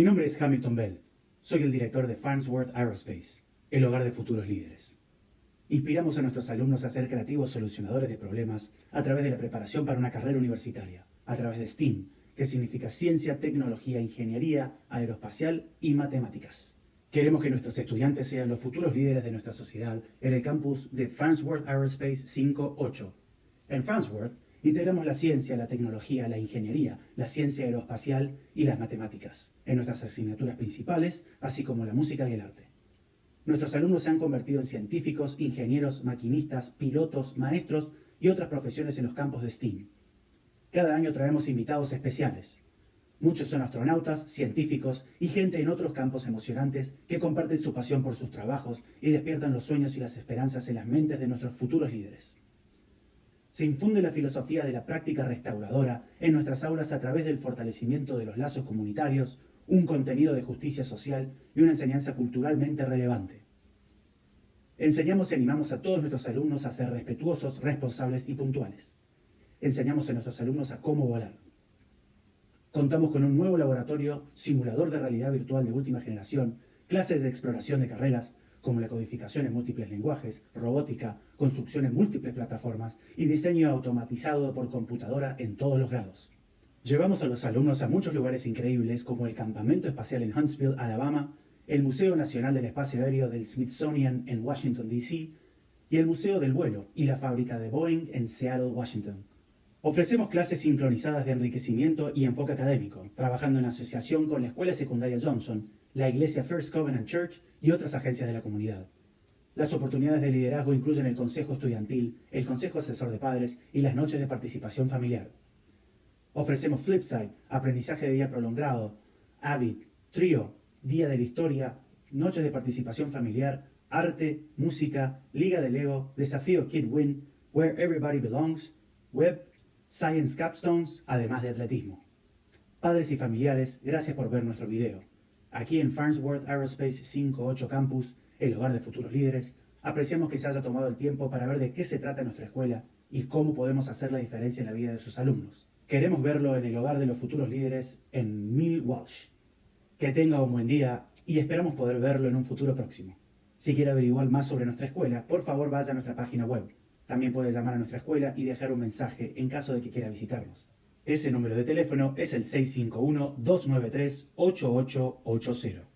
Mi nombre es Hamilton Bell. Soy el director de Farnsworth Aerospace, el hogar de futuros líderes. Inspiramos a nuestros alumnos a ser creativos solucionadores de problemas a través de la preparación para una carrera universitaria, a través de STEAM, que significa ciencia, tecnología, ingeniería, aeroespacial y matemáticas. Queremos que nuestros estudiantes sean los futuros líderes de nuestra sociedad en el campus de Farnsworth Aerospace 58. En Farnsworth integramos la ciencia, la tecnología, la ingeniería, la ciencia aeroespacial y las matemáticas en nuestras asignaturas principales, así como la música y el arte. Nuestros alumnos se han convertido en científicos, ingenieros, maquinistas, pilotos, maestros y otras profesiones en los campos de STEAM. Cada año traemos invitados especiales. Muchos son astronautas, científicos y gente en otros campos emocionantes que comparten su pasión por sus trabajos y despiertan los sueños y las esperanzas en las mentes de nuestros futuros líderes. Se infunde la filosofía de la práctica restauradora en nuestras aulas a través del fortalecimiento de los lazos comunitarios, un contenido de justicia social y una enseñanza culturalmente relevante. Enseñamos y animamos a todos nuestros alumnos a ser respetuosos, responsables y puntuales. Enseñamos a nuestros alumnos a cómo volar. Contamos con un nuevo laboratorio, simulador de realidad virtual de última generación, clases de exploración de carreras, como la codificación en múltiples lenguajes, robótica, construcción en múltiples plataformas y diseño automatizado por computadora en todos los grados. Llevamos a los alumnos a muchos lugares increíbles como el Campamento Espacial en Huntsville, Alabama, el Museo Nacional del Espacio Aéreo del Smithsonian en Washington, D.C., y el Museo del Vuelo y la fábrica de Boeing en Seattle, Washington. Ofrecemos clases sincronizadas de enriquecimiento y enfoque académico, trabajando en asociación con la Escuela Secundaria Johnson, la Iglesia First Covenant Church y otras agencias de la comunidad. Las oportunidades de liderazgo incluyen el Consejo Estudiantil, el Consejo Asesor de Padres y las noches de participación familiar. Ofrecemos Flipside, aprendizaje de día prolongado, Avid, Trio, Día de la Historia, noches de participación familiar, arte, música, liga de Lego, desafío Kid Win, Where Everybody Belongs, web, Science Capstones, además de atletismo. Padres y familiares, gracias por ver nuestro video. Aquí en Farnsworth Aerospace 58 Campus, el hogar de futuros líderes, apreciamos que se haya tomado el tiempo para ver de qué se trata nuestra escuela y cómo podemos hacer la diferencia en la vida de sus alumnos. Queremos verlo en el hogar de los futuros líderes en Mill Walsh. Que tenga un buen día y esperamos poder verlo en un futuro próximo. Si quiere averiguar más sobre nuestra escuela, por favor vaya a nuestra página web. También puede llamar a nuestra escuela y dejar un mensaje en caso de que quiera visitarnos. Ese número de teléfono es el 651-293-8880.